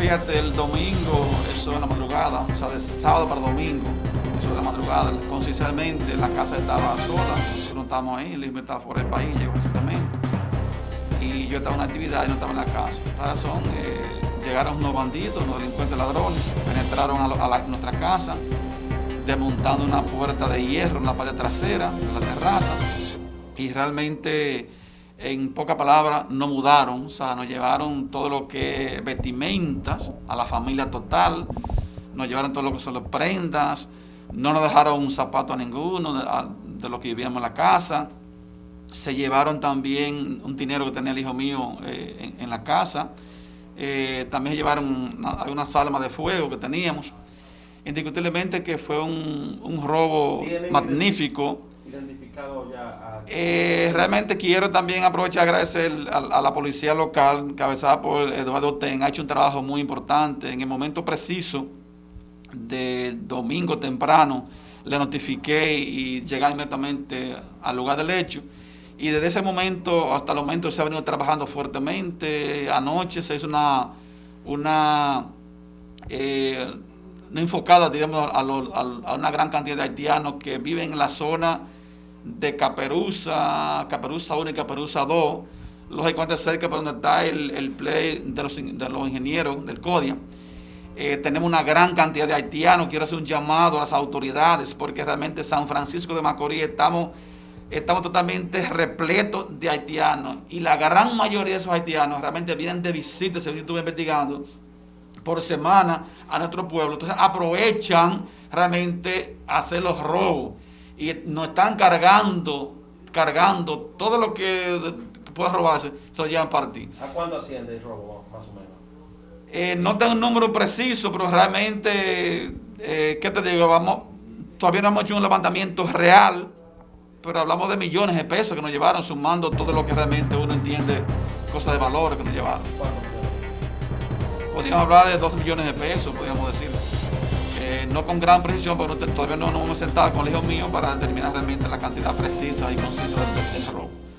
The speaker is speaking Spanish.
fíjate, el domingo, eso en la madrugada, o sea, de sábado para domingo, eso de la madrugada, consistentemente la casa estaba sola, nosotros no estábamos ahí, el estaba fuera del país, llegó exactamente. Y yo estaba en una actividad y no estaba en la casa. Razón, eh, llegaron unos bandidos, unos delincuentes ladrones, penetraron a, nuestra casa, desmontando una puerta de hierro en la parte trasera de la terraza y realmente en pocas palabras, no mudaron, o sea, nos llevaron todo lo que vestimentas a la familia total, nos llevaron todo lo que son las prendas, no nos dejaron un zapato a ninguno de, lo que vivíamos en la casa, se llevaron también un dinero que tenía el hijo mío eh, en, la casa, eh, también llevaron una, unas armas de fuego que teníamos, indiscutiblemente que fue un, un robo magnífico, Eh, realmente quiero también aprovechar y agradecer a, la policía local, cabezada por Eduardo Ten, ha hecho un trabajo muy importante. En el momento preciso de domingo temprano, le notifiqué y llegué inmediatamente al lugar del hecho. Y desde ese momento hasta el momento se ha venido trabajando fuertemente. Anoche se hizo una, una eh, enfocada, digamos, a, una gran cantidad de haitianos que viven en la zona de Caperuza, Caperuza 1 y Caperuza 2, lógicamente cerca por donde está el, play de los, de los, ingenieros del CODIA. Eh, tenemos una gran cantidad de haitianos, quiero hacer un llamado a las autoridades, porque realmente San Francisco de Macorís estamos, estamos totalmente repletos de haitianos, y la gran mayoría de esos haitianos realmente vienen de visita, según yo estuve investigando, por semana a nuestro pueblo, entonces aprovechan realmente hacer los robos y nos están cargando, cargando todo lo que pueda robarse, se lo llevan para ti. ¿A cuándo asciende el robo, más o menos? Eh, no tengo un número preciso, pero realmente, eh, ¿qué te digo? Vamos, todavía no hemos hecho un levantamiento real, pero hablamos de millones de pesos que nos llevaron, sumando todo lo que realmente uno entiende, cosas de valor que nos llevaron. Podríamos hablar de dos millones de pesos, podríamos decir. No con gran precisión, porque todavía no nos hemos sentado con el hijo mío para determinar realmente la cantidad precisa y concisa del robo.